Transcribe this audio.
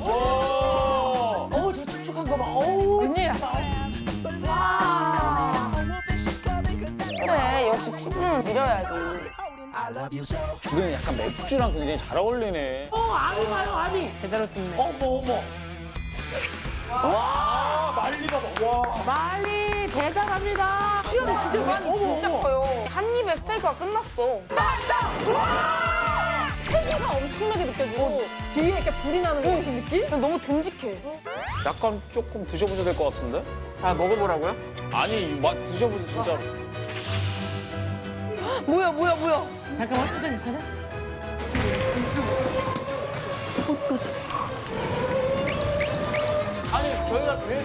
어우 저 촉촉한 거 봐. 어우 웬일이야? 그래 역시 치즈는 밀어야지. 이건 약간 맥주랑 굉장히 잘 어울리네. 어 아미 봐요 아미. 제대로 뜯네. 어머 어머. 와 말리 봐봐. 와 말리 대단합니다. 수염 진짜 많이 진짜. 커요. 한 입에 스테이크가 끝났어. 나왔다! 엄청나게 느껴지고 뒤에 이렇게 불이 나는 거 같은 느낌? 너무 듬직해. 약간 조금 드셔보셔야 될 것 같은데? 아 먹어보라고요? 아니, 맛 드셔보세요, 진짜로. 뭐야 뭐야 뭐야? 잠깐만 사장님 사장. 아니, 저희가 되